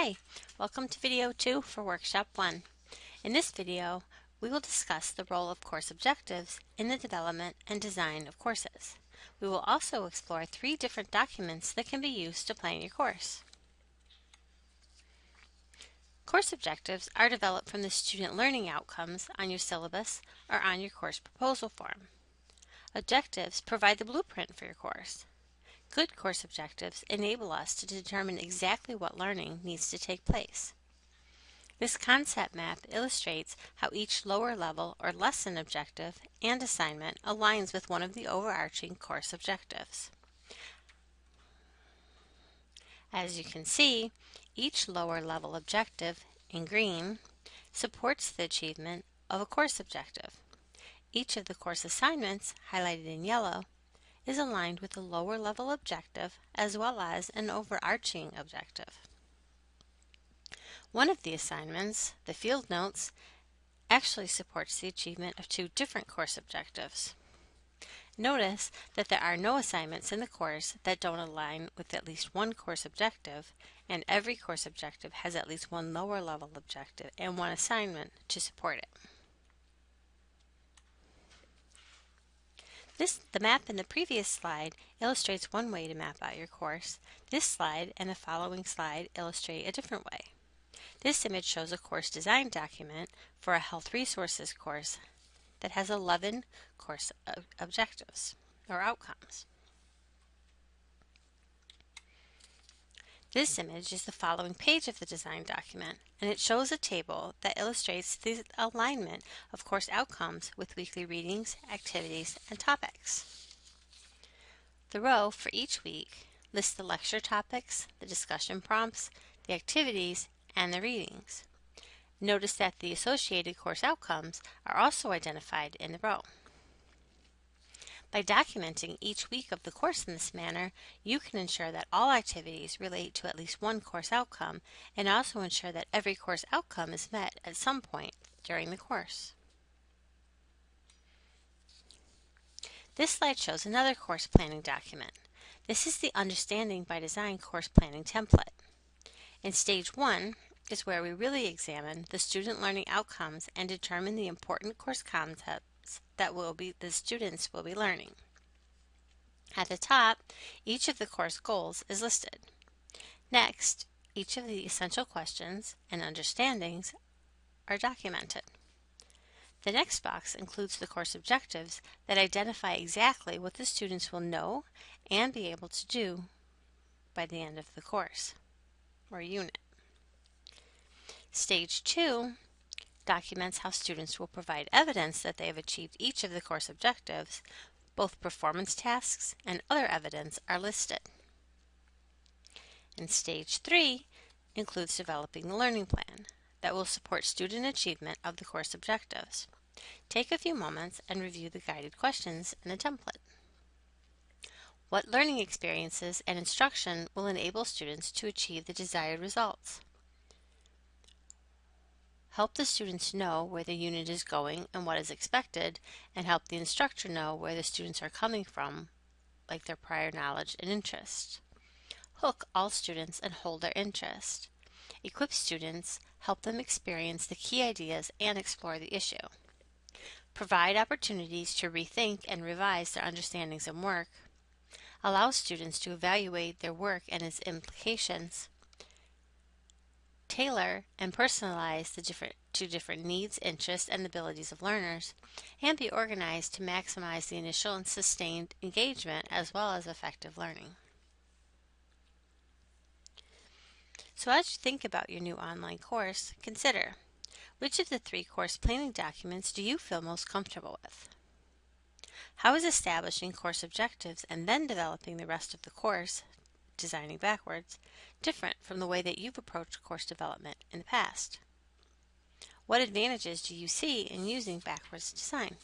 Hi, welcome to video 2 for Workshop 1. In this video, we will discuss the role of course objectives in the development and design of courses. We will also explore three different documents that can be used to plan your course. Course objectives are developed from the student learning outcomes on your syllabus or on your course proposal form. Objectives provide the blueprint for your course. Good course objectives enable us to determine exactly what learning needs to take place. This concept map illustrates how each lower level or lesson objective and assignment aligns with one of the overarching course objectives. As you can see, each lower level objective in green supports the achievement of a course objective. Each of the course assignments, highlighted in yellow, is aligned with a lower level objective as well as an overarching objective. One of the assignments, the field notes, actually supports the achievement of two different course objectives. Notice that there are no assignments in the course that don't align with at least one course objective, and every course objective has at least one lower level objective and one assignment to support it. This, the map in the previous slide illustrates one way to map out your course. This slide and the following slide illustrate a different way. This image shows a course design document for a health resources course that has 11 course objectives or outcomes. This image is the following page of the design document, and it shows a table that illustrates the alignment of course outcomes with weekly readings, activities, and topics. The row for each week lists the lecture topics, the discussion prompts, the activities, and the readings. Notice that the associated course outcomes are also identified in the row. By documenting each week of the course in this manner, you can ensure that all activities relate to at least one course outcome and also ensure that every course outcome is met at some point during the course. This slide shows another course planning document. This is the Understanding by Design course planning template. In stage one is where we really examine the student learning outcomes and determine the important course concepts that will be the students will be learning. At the top, each of the course goals is listed. Next, each of the essential questions and understandings are documented. The next box includes the course objectives that identify exactly what the students will know and be able to do by the end of the course or unit. Stage 2 documents how students will provide evidence that they have achieved each of the course objectives. Both performance tasks and other evidence are listed. And stage three includes developing the learning plan that will support student achievement of the course objectives. Take a few moments and review the guided questions in the template. What learning experiences and instruction will enable students to achieve the desired results? Help the students know where the unit is going and what is expected, and help the instructor know where the students are coming from, like their prior knowledge and interest. Hook all students and hold their interest. Equip students, help them experience the key ideas and explore the issue. Provide opportunities to rethink and revise their understandings and work. Allow students to evaluate their work and its implications tailor and personalize the different, to different needs, interests, and abilities of learners, and be organized to maximize the initial and sustained engagement as well as effective learning. So as you think about your new online course, consider which of the three course planning documents do you feel most comfortable with? How is establishing course objectives and then developing the rest of the course designing backwards, different from the way that you've approached course development in the past? What advantages do you see in using backwards design?